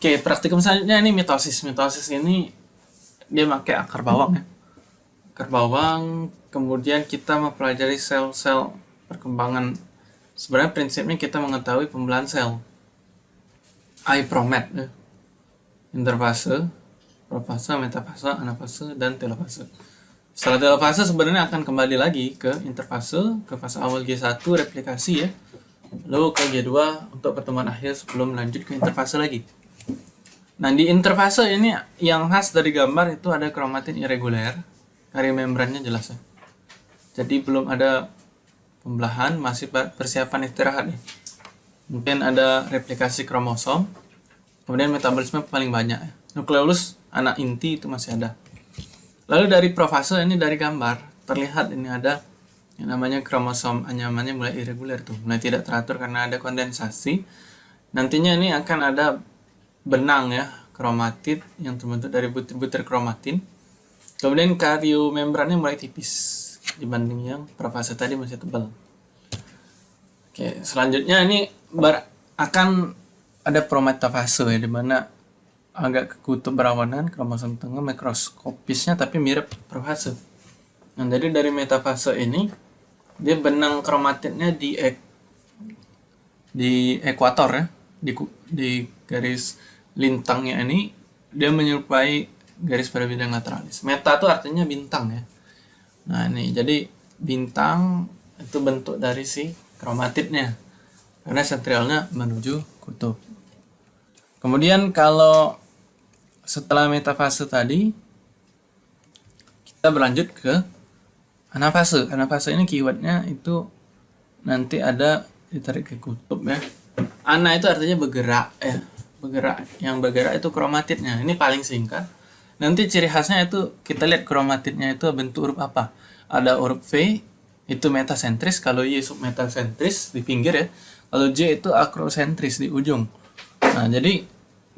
Oke, praktikum selanjutnya ini mitosis. Mitosis ini dia pakai akar bawang ya. Akar bawang, kemudian kita mempelajari sel-sel perkembangan. Sebenarnya prinsipnya kita mengetahui pembelahan sel. Ipromet ya. Interfase, profase, metafase, anafase, dan telofase. Setelah telofase sebenarnya akan kembali lagi ke interfase, ke fase awal G1 replikasi ya. Lalu ke G2 untuk pertemuan akhir sebelum lanjut ke interfase lagi. Nah, di interfase ini yang khas dari gambar itu ada kromatin irregular. Karya membrannya jelas ya. Jadi belum ada pembelahan, masih persiapan istirahat nih. Mungkin ada replikasi kromosom. Kemudian metabolisme paling banyak ya. Nukleolus anak inti itu masih ada. Lalu dari profase ini dari gambar terlihat ini ada yang namanya kromosom anyamannya mulai irregular tuh, mulai tidak teratur karena ada kondensasi. Nantinya ini akan ada benang ya, kromatid yang terbentuk dari butir-butir kromatin. Kemudian kario membrannya mulai tipis dibanding yang profase tadi masih tebal. Oke, selanjutnya ini akan ada prometafase ya, di mana agak ke kutub berawanan kromosom tengah mikroskopisnya tapi mirip profase. Nah, jadi dari metafase ini dia benang kromatidnya di ek, di ekuator ya, di, di garis lintangnya ini dia menyerupai garis pada bidang lateralis. Meta itu artinya bintang ya. Nah ini jadi bintang itu bentuk dari si kromatidnya karena sentralnya menuju kutub. Kemudian kalau setelah metafase tadi kita berlanjut ke anafase. Anafase ini keywordnya itu nanti ada ditarik ke kutub ya. Ana itu artinya bergerak ya bergerak. Yang bergerak itu kromatidnya. Ini paling singkat. Nanti ciri khasnya itu kita lihat kromatidnya itu bentuk huruf apa. Ada huruf V itu metasentris. Kalau Y submetasentris di pinggir ya kalau J itu akrosentris di ujung. Nah jadi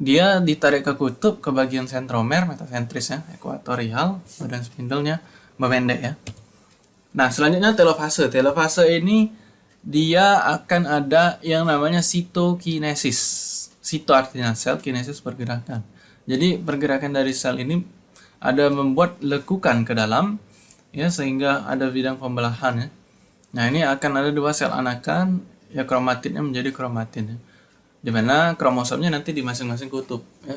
dia ditarik ke kutub ke bagian sentromer metasentris ya ekuatorial badan spindlenya memendek ya. Nah selanjutnya telofase telofase ini dia akan ada yang namanya sitokinesis Sito artinya sel, kinesis pergerakan. Jadi pergerakan dari sel ini ada membuat lekukan ke dalam ya sehingga ada bidang pembelahan ya. Nah, ini akan ada dua sel anakan ya kromatidnya menjadi kromatin ya. Di mana kromosomnya nanti di masing-masing kutub ya.